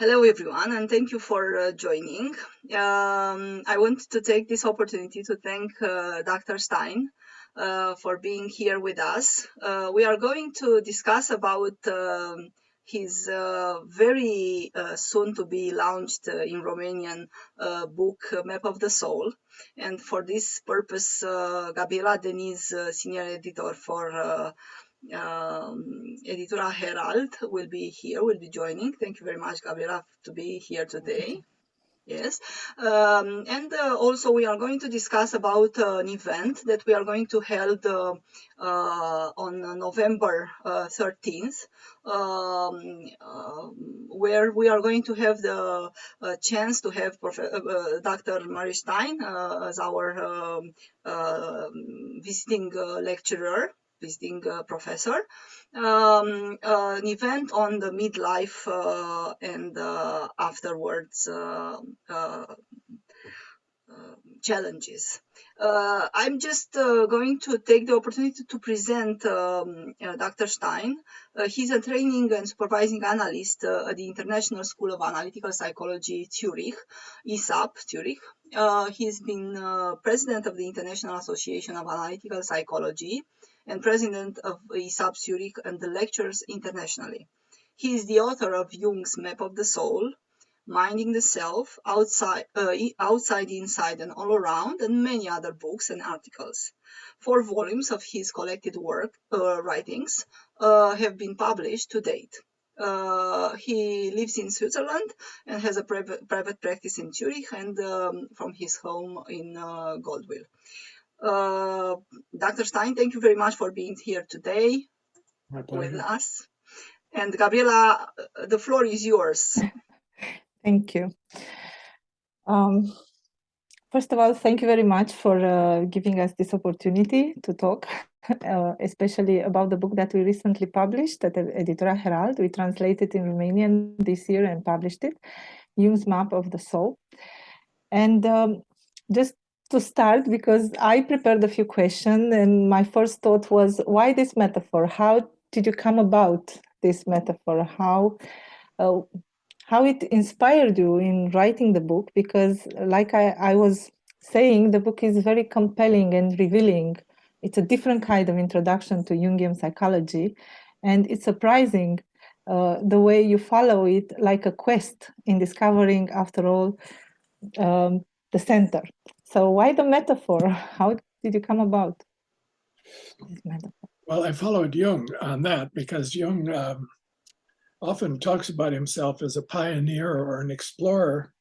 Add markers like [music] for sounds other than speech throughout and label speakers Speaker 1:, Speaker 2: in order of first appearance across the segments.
Speaker 1: Hello, everyone, and thank you for uh, joining. Um, I want to take this opportunity to thank uh, Dr. Stein uh, for being here with us. Uh, we are going to discuss about um, his uh, very uh, soon to be launched in Romanian book, Map of the Soul. And for this purpose, Gabriela Deniz, senior editor for um, Herald will be here, will be joining. Thank you very much, Gabriela, to be here today. Yes, um, and uh, also we are going to discuss about uh, an event that we are going to hold uh, uh on November 13th, uh, um, um, where we are going to have the uh, chance to have Prof Dr. Murray Stein as our um, visiting lecturer visiting uh, professor, um, uh, an event on the midlife uh, and afterwards challenges. Uh, I'm just uh, going to take the opportunity to present um, uh, Dr. Stein. he's a training and supervising analyst at the International School of Analytical Psychology, Zurich, ISAP, Zurich. he's been president of the International Association of Analytical Psychology and president of ISAP Zurich and the lectures internationally. He is the author of Jung's Map of the Soul, Minding the Self, Outside, uh, Outside, Inside, and All Around, and many other books and articles. Four volumes of his collected work uh, writings uh, have been published to date. Uh, he lives in Switzerland and has a private, practice in Zurich and um, from his home in uh. Uh, Dr. Stein, thank you very much for being here today with us. And Gabriela, the floor is yours. [laughs]
Speaker 2: thank you. Um, first of all, thank you very much for uh, giving us this opportunity to talk, [laughs] uh, especially about the book that we recently published at Editura Herald. We translated it in Romanian this year and published it, Jung's Map of the Soul. And um, just to start because I prepared a few questions and my first thought was why this metaphor? How did you come about this metaphor? How uh, how it inspired you in writing the book? Because like I, I was saying, the book is very compelling and revealing. It's a different kind of introduction to Jungian psychology. And it's surprising uh, the way you follow it like a quest in discovering, after all, um, the center. So why the metaphor? [laughs] How did you come about
Speaker 3: this metaphor? Well, I followed Jung on that because Jung um, often talks about himself as a pioneer or an explorer.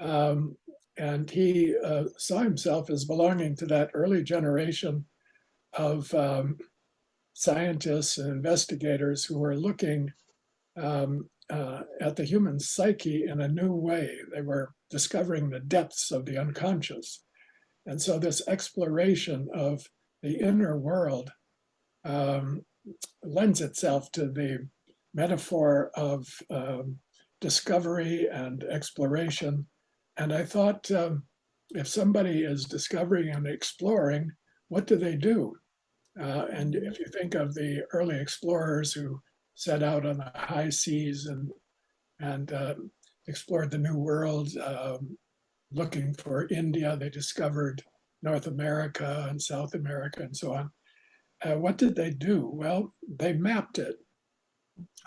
Speaker 3: Um, and he uh, saw himself as belonging to that early generation of um, scientists and investigators who were looking um, uh, at the human psyche in a new way. They were discovering the depths of the unconscious. And so this exploration of the inner world um, lends itself to the metaphor of um, discovery and exploration. And I thought, um, if somebody is discovering and exploring, what do they do? Uh, and if you think of the early explorers who set out on the high seas and, and uh, explored the New World, um, looking for India. They discovered North America and South America and so on. Uh, what did they do? Well, they mapped it.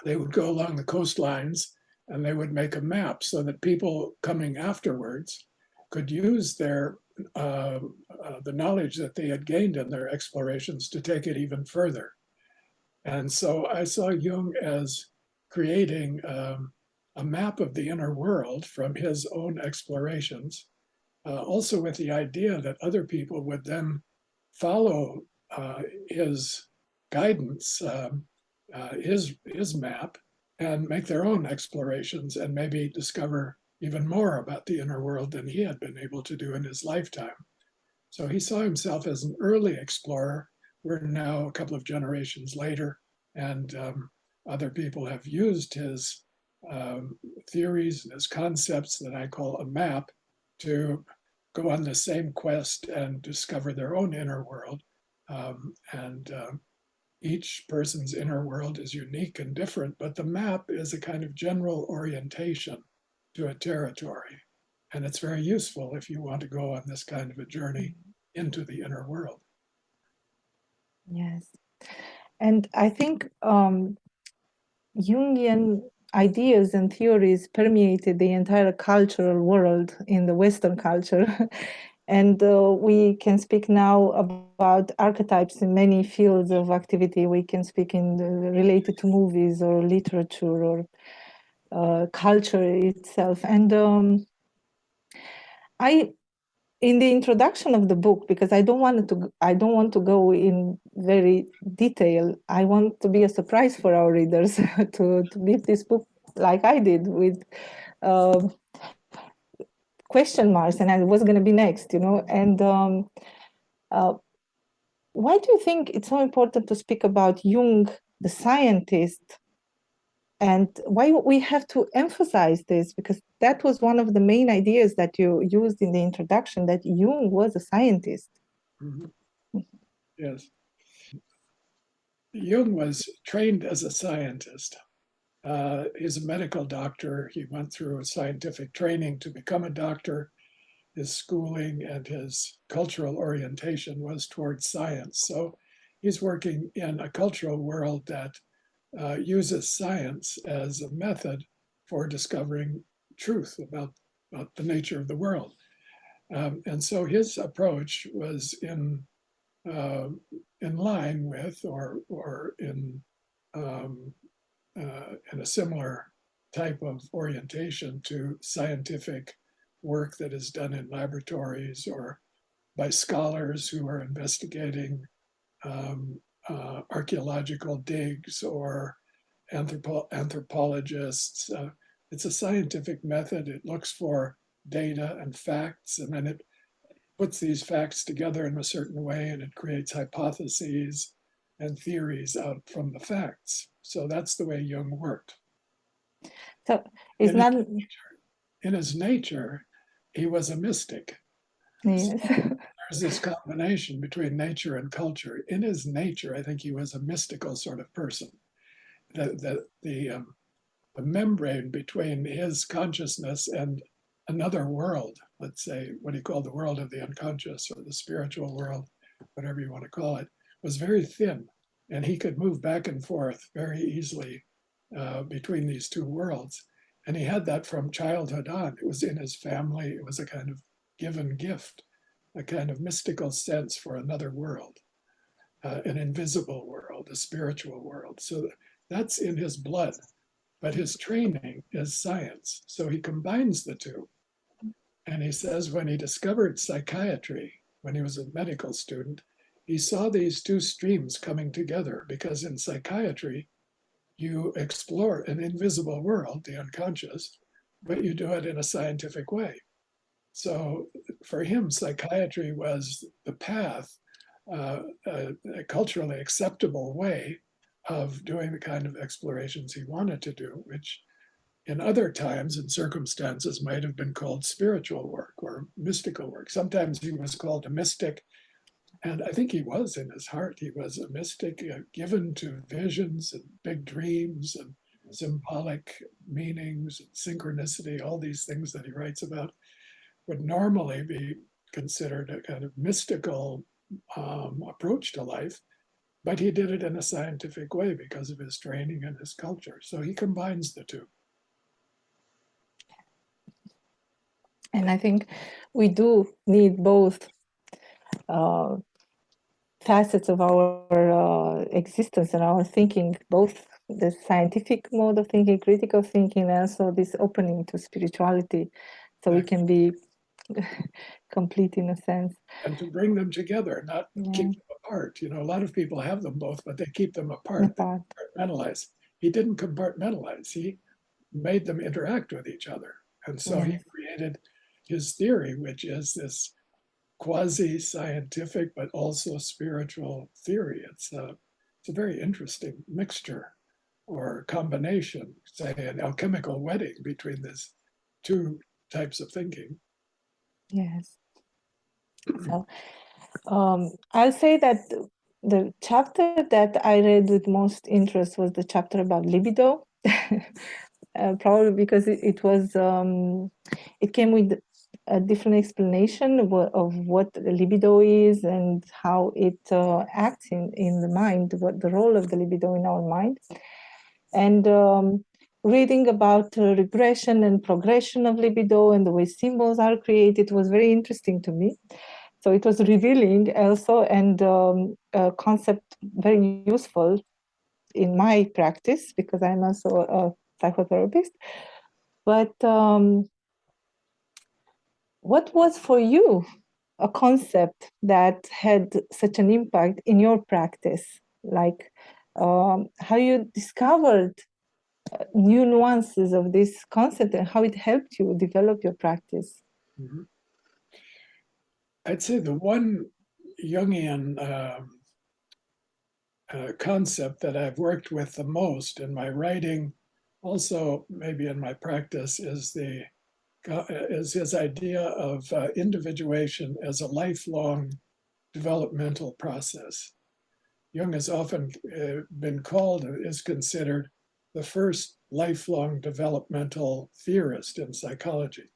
Speaker 3: They would go along the coastlines and they would make a map so that people coming afterwards could use their uh, uh, the knowledge that they had gained in their explorations to take it even further. And so I saw Jung as creating um, a map of the inner world from his own explorations, uh, also with the idea that other people would then follow uh, his guidance, um, uh, his, his map, and make their own explorations and maybe discover even more about the inner world than he had been able to do in his lifetime. So he saw himself as an early explorer. We're now a couple of generations later, and um, other people have used his um, theories his concepts that I call a map to go on the same quest and discover their own inner world. Um, and uh, each person's inner world is unique and different, but the map is a kind of general orientation to a territory. And it's very useful if you want to go on this kind of a journey into the inner world.
Speaker 2: Yes. And I think um, Jungian ideas and theories permeated the entire cultural world in the Western culture. [laughs] and uh, we can speak now about archetypes in many fields of activity. We can speak in the, related to movies or literature or uh, culture itself. And um, I in the introduction of the book because i don't want to i don't want to go in very detail. I want to be a surprise for our readers [laughs] to to read this book like i did with uh, question marks and what's going to be next you know? And um, uh, why do you think it's so important to speak about jung the scientist and why we have to emphasize this because that was one of the main ideas that you used in the introduction that Jung was a scientist.
Speaker 3: Mm -hmm. Yes. Jung was trained as a scientist. Uh, he's a medical doctor. He went through a scientific training to become a doctor. His schooling and his cultural orientation was towards science. So he's working in a cultural world that uh, uses science as a method for discovering truth about, about the nature of the world. Um, and so his approach was in uh, in line with or or in um, uh, in a similar type of orientation to scientific work that is done in laboratories or by scholars who are investigating um, uh, archaeological digs or anthropo anthropologists. Uh, it's a scientific method. It looks for data and facts, and then it puts these facts together in a certain way, and it creates hypotheses and theories out from the facts. So that's the way Jung worked.
Speaker 2: So is
Speaker 3: in
Speaker 2: that
Speaker 3: his nature, in his nature, he was a mystic.
Speaker 2: Yes.
Speaker 3: So [laughs] there's this combination between nature and culture. In his nature, I think he was a mystical sort of person. The, the, the, um, the membrane between his consciousness and another world, let's say what he called the world of the unconscious or the spiritual world, whatever you want to call it, was very thin. And he could move back and forth very easily uh, between these two worlds. And he had that from childhood on. It was in his family. It was a kind of given gift a kind of mystical sense for another world, uh, an invisible world, a spiritual world. So that's in his blood, but his training is science. So he combines the two. And he says when he discovered psychiatry, when he was a medical student, he saw these two streams coming together because in psychiatry, you explore an invisible world, the unconscious, but you do it in a scientific way. So for him, psychiatry was the path, uh, a, a, culturally acceptable way of doing the kind of explorations he wanted to do, which in other times and circumstances might have been called spiritual work or mystical work. Sometimes he was called a mystic, and I think he was in his heart. He was a mystic uh, given to visions and big dreams and symbolic meanings and synchronicity, all these things that he writes about would normally be considered a kind of mystical um, approach to life, but he did it in a scientific way because of his training and his culture. So he combines the two.
Speaker 2: And I think we do need both uh, facets of our uh, existence and our thinking, both the scientific mode of thinking, critical thinking, and also this opening to spirituality. So we can be [laughs] complete in a sense.
Speaker 3: And to bring them together, not yeah. keep them apart. You know, a lot of people have them both, but they keep them apart. apart. compartmentalize. He didn't compartmentalize. He made them interact with each other. And so he created his theory, which is this quasi-scientific, but also spiritual theory. It's a, it's a very interesting mixture or combination, say an alchemical wedding between these two types of thinking.
Speaker 2: Yes. So um, I'll say that the chapter that I read with most interest was the chapter about libido. [laughs] uh, probably because it, it was um, it came with a different explanation of what, of what libido is and how it uh, acts in, in the mind, what the role of the libido in our mind. And um, reading about uh, regression and progression of libido and the way symbols are created was very interesting to me. So it was revealing also and um, a concept very useful in my practice because I'm also a psychotherapist. But um, what was for you a concept that had such an impact in your practice? Like um, how you discovered new nuances of this concept and how it helped you develop your practice? Mm -hmm.
Speaker 3: I'd say the one Jungian um, uh, concept that I've worked with the most in my writing, also maybe in my practice, is the uh, is his idea of uh, individuation as a lifelong developmental process. Jung has often uh, been called, is considered the first lifelong developmental theorist in psychology.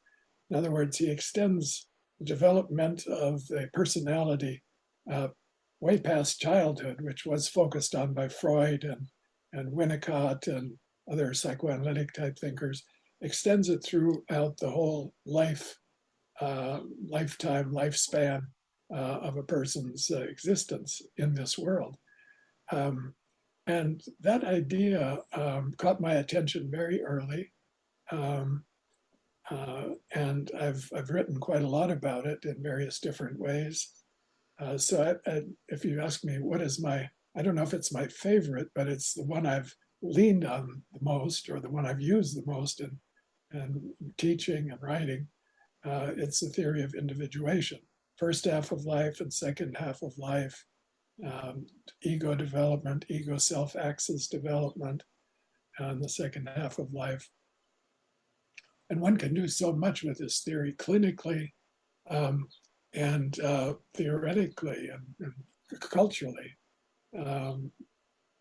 Speaker 3: In other words, he extends the development of the personality uh, way past childhood, which was focused on by Freud and, and Winnicott and other psychoanalytic type thinkers, extends it throughout the whole life, uh, lifetime, lifespan uh, of a person's uh, existence in this world. Um, and that idea um, caught my attention very early. Um, uh, and I've, I've written quite a lot about it in various different ways. Uh, so I, I, if you ask me what is my, I don't know if it's my favorite, but it's the one I've leaned on the most or the one I've used the most in and teaching and writing, uh, it's the theory of individuation. First half of life and second half of life, um, ego development, ego self-axis development, and the second half of life. And one can do so much with this theory clinically um, and uh, theoretically and, and culturally. Um,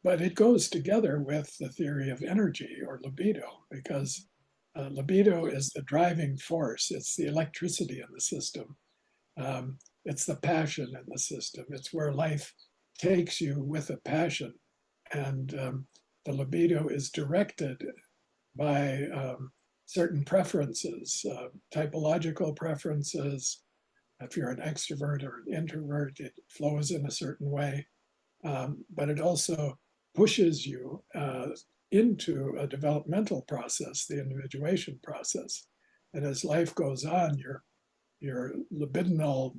Speaker 3: but it goes together with the theory of energy or libido because uh, libido is the driving force. It's the electricity in the system. Um, it's the passion in the system. It's where life takes you with a passion. And um, the libido is directed by um, certain preferences, uh, typological preferences. If you're an extrovert or an introvert, it flows in a certain way. Um, but it also pushes you uh, into a developmental process, the individuation process. And as life goes on, your, your libidinal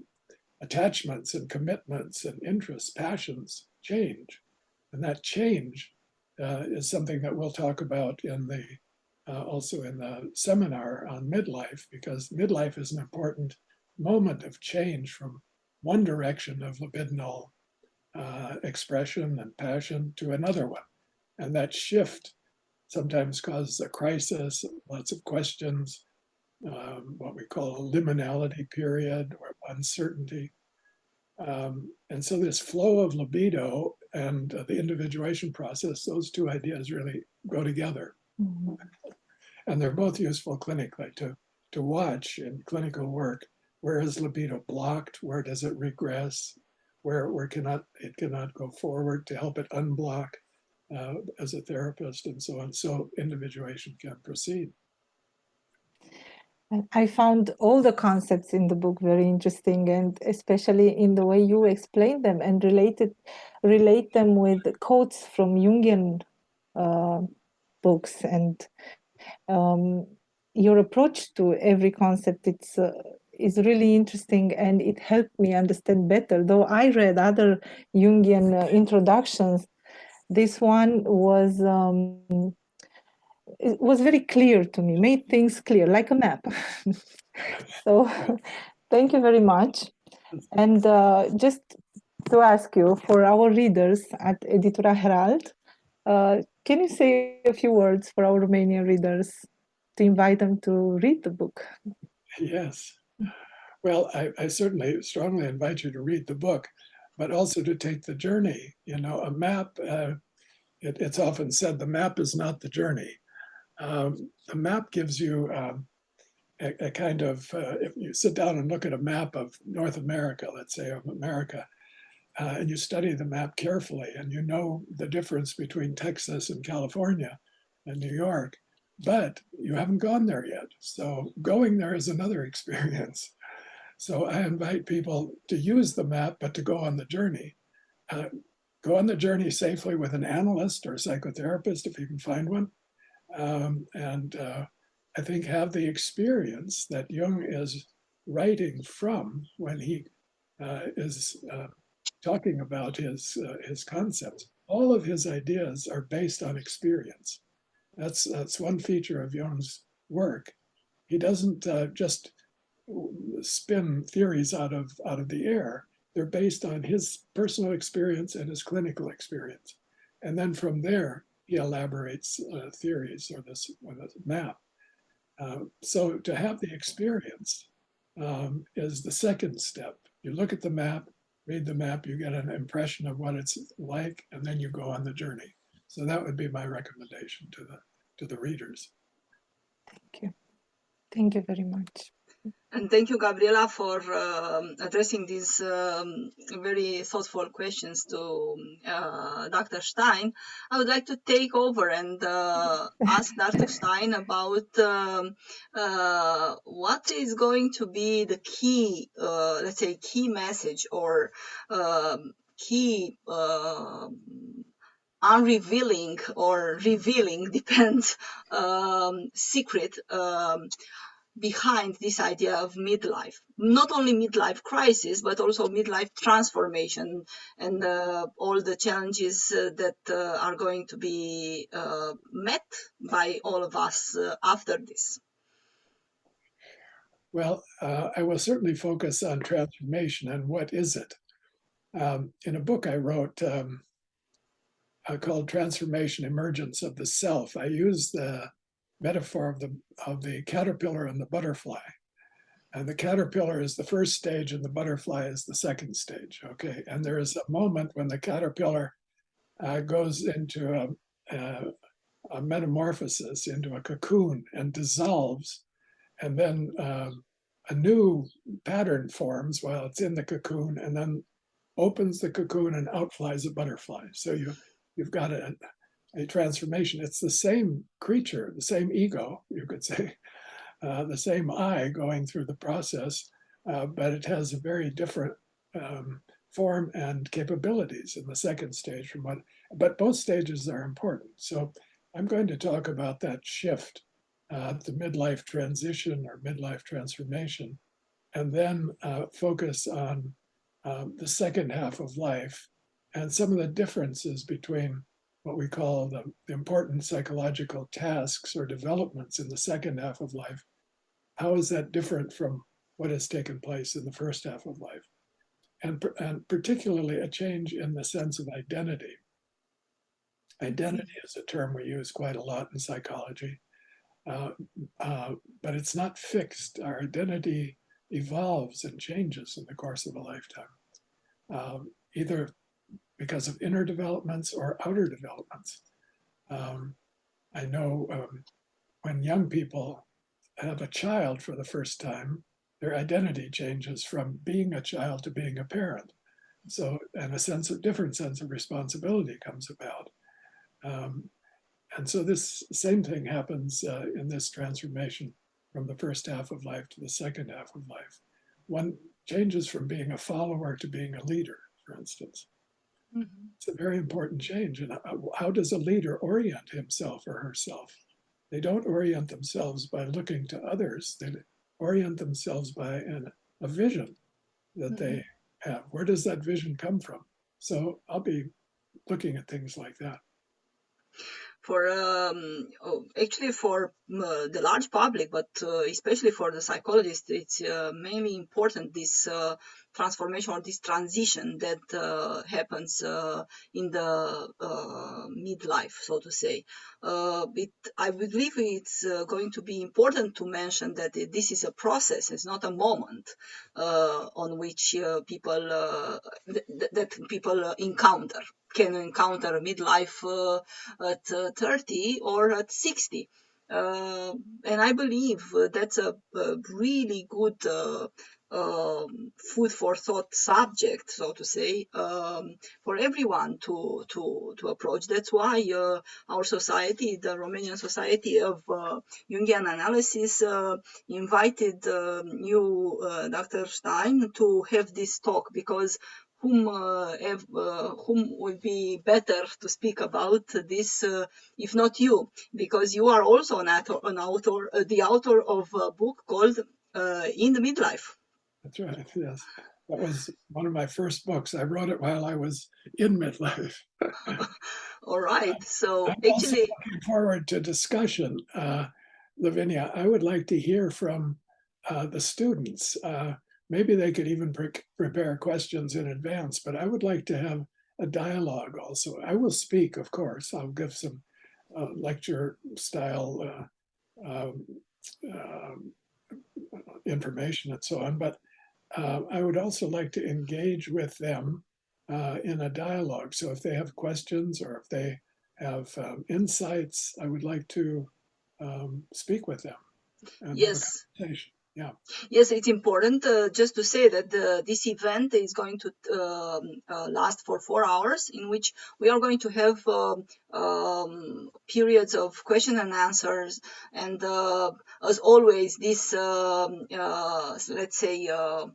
Speaker 3: attachments and commitments and interests, passions change. And that change uh, is something that we'll talk about in the uh, also in the seminar on midlife, because midlife is an important moment of change from one direction of libidinal uh, expression and passion to another one. And that shift sometimes causes a crisis, lots of questions, um, what we call a liminality period or uncertainty. Um, and so this flow of libido and uh, the individuation process, those two ideas really go together. Mm -hmm. And they're both useful clinically to, to watch in clinical work. Where is libido blocked? Where does it regress? Where, where cannot, it cannot go forward to help it unblock uh, as a therapist and so on, so individuation can proceed.
Speaker 2: I found all the concepts in the book very interesting and especially in the way you explain them and related, relate them with quotes from Jungian uh, books and um, your approach to every concept it's uh, is really interesting and it helped me understand better. Though I read other Jungian uh, introductions this one was um, it was very clear to me, made things clear, like a map. [laughs] so thank you very much. And uh, just to ask you, for our readers at Editura Herald, uh, can you say a few words for our Romanian readers to invite them to read the book?
Speaker 3: Yes. Well, I, I certainly strongly invite you to read the book. but also to take the journey. You know, a map, uh, it, it's often said the map is not the journey. Um, the map gives you um, a, a, kind of, uh, if you sit down and look at a map of North America, let's say of America, uh, and you study the map carefully and you know the difference between Texas and California and New York, but you haven't gone there yet. So going there is another [laughs] experience. So I invite people to use the map, but to go on the journey. Uh, go on the journey safely with an analyst or psychotherapist if you can find one. Um, and uh, I think have the experience that Jung is writing from when he uh, is uh, talking about his, uh, his concepts. All of his ideas are based on experience. That's, that's one feature of Jung's work. He doesn't uh, just spin theories out of out of the air. They're based on his personal experience and his clinical experience. And then from there, he elaborates uh, theories or this, map. Uh, so to have the experience um, is the second step. You look at the map, read the map, you get an impression of what it's like, and then you go on the journey. So that would be my recommendation to the to the readers.
Speaker 2: Thank you. Thank you very much.
Speaker 1: And thank you, Gabriela, for uh, addressing these um, very thoughtful questions to uh, Dr. Stein. I would like to take over and uh, ask Dr. Stein about um, uh, what is going to be the key, uh, let's say, key message or um, key um, unrevealing or revealing [laughs] depends um, secret um, behind this idea of midlife. Not only midlife crisis but also midlife transformation and uh, all the challenges uh, that uh, are going to be uh, met by all of us uh, after this.
Speaker 3: Well uh, i will certainly focus on transformation and what is it. Um, in a book i wrote um, called transformation emergence of the self i use the metaphor of the of the caterpillar and the butterfly. And the caterpillar is the first stage and the butterfly is the second stage, okay? And there is a moment when the caterpillar uh, goes into a, a, a, metamorphosis, into a cocoon and dissolves. And then um, a new pattern forms while it's in the cocoon and then opens the cocoon and out flies a butterfly. So you, you've got a, a transformation. It's the same creature, the same ego, you could say, [laughs] uh, the same I going through the process, uh, but it has a very different um, form and capabilities in the second stage from what, but both stages are important. So I'm going to talk about that shift, uh, the midlife transition or midlife transformation, and then uh, focus on um, the second half of life and some of the differences between what we call the, important psychological tasks or developments in the second half of life. How is that different from what has taken place in the first half of life? And, and particularly a change in the sense of identity. Identity is a term we use quite a lot in psychology, uh, uh, but it's not fixed. Our identity evolves and changes in the course of a lifetime, um, either because of inner developments or outer developments. Um, I know um, when young people have a child for the first time, their identity changes from being a child to being a parent. So, and a sense of different sense of responsibility comes about. Um, and so this same thing happens uh, in this transformation from the first half of life to the second half of life. One changes from being a follower to being a leader, for instance. Mm -hmm. It's a very important change. And how, how does a leader orient himself or herself? They don't orient themselves by looking to others. They orient themselves by an, a vision that mm -hmm. they mm-hmm. have. Where does that vision come from? So I'll be looking at things like that
Speaker 1: for um, oh, actually for uh, the large public, but uh, especially for the psychologist, it's uh, mainly important this uh, transformation or this transition that uh, happens uh, in the uh, midlife, so to say. Uh, it, I believe it's uh, going to be important to mention that this is a process, it's not a moment uh, on which people th- that people encounter can encounter midlife at 30 or at 60 uh, and I believe that's a, a really good uh, um, food for thought subject, so to say, um, for everyone to to to approach. That's why uh, our society, the Romanian Society of uh, Jungian Analysis, uh, invited you, Dr. Stein, to have this talk because whom uh, have, uh, whom will be better to speak about this uh, if not you because you are also an author, an author the author of a book called in the midlife
Speaker 3: that's right [laughs] yes. That was one of my first books. I wrote it while i was in midlife. [laughs]
Speaker 1: All right so
Speaker 3: I'm actually looking forward to discussion uh, lavinia. I would like to hear from uh, the students. Uh, maybe they could even pre prepare questions in advance, but I would like to have a dialogue also. I will speak, of course. I'll give some uh, lecture style uh, um, uh, information and so on, but uh, I would also like to engage with them uh, in a dialogue. So if they have questions or if they have um, insights, I would like to um, speak with them.
Speaker 1: yes.
Speaker 3: Yeah.
Speaker 1: Yes, it's important uh, just to say that the, this event is going to um, uh, last for four hours, in which we are going to have um, um, periods of question and answers, and uh, as always, this um, uh, let's say. Uh,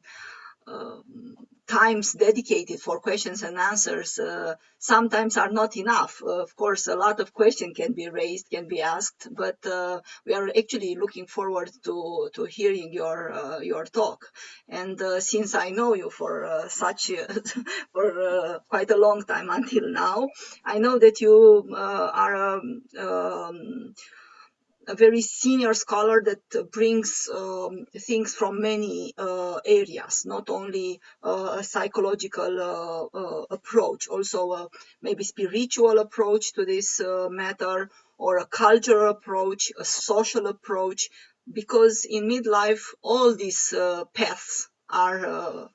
Speaker 1: times dedicated for questions and answers uh, sometimes are not enough. Uh, of course, a lot of questions can be raised, can be asked, but uh, we are actually looking forward to, to hearing your uh, your talk. And uh, since I know you for such [laughs] for quite a long time until now, I know that you are um, um, a very senior scholar that brings um, things from many uh, areas, not only uh, a psychological uh, uh approach, also a maybe spiritual approach to this uh, matter, or a cultural approach, a social approach, because in midlife, all these uh, paths are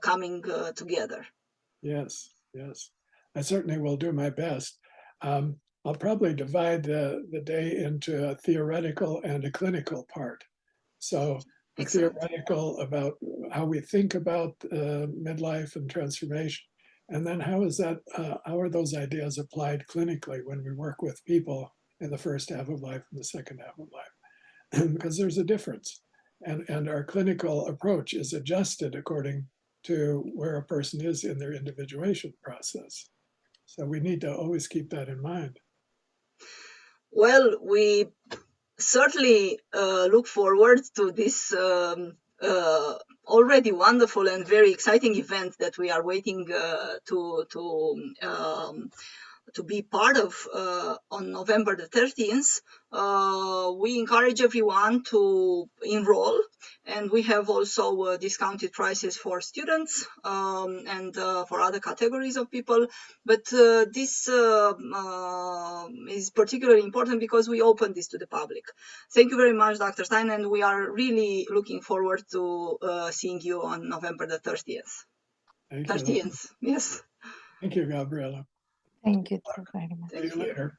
Speaker 1: coming together.
Speaker 3: Yes, yes. I certainly will do my best. Um, I'll probably divide the, the day into a theoretical and a clinical part. So the theoretical about how we think about uh, midlife and transformation, and then how is that, uh, how are those ideas applied clinically when we work with people in the first half of life and the second half of life? [clears throat] because there's a difference. And, and our clinical approach is adjusted according to where a person is in their individuation process. So we need to always keep that in mind.
Speaker 1: Well, we certainly uh, look forward to this um, uh, already wonderful and very exciting event that we are waiting uh, to to um, to be part of uh, on November the 13th. Uh, we encourage everyone to enroll, and we have also uh, discounted prices for students um, and uh, for other categories of people. But uh, this uh, is particularly important because we open this to the public. Thank you very much, Dr. Stein, and we are really looking forward to seeing you on November the 30th.
Speaker 3: Thank
Speaker 1: 30th, yes.
Speaker 3: Thank you, Gabriela.
Speaker 2: Thank you very
Speaker 3: much. See you later.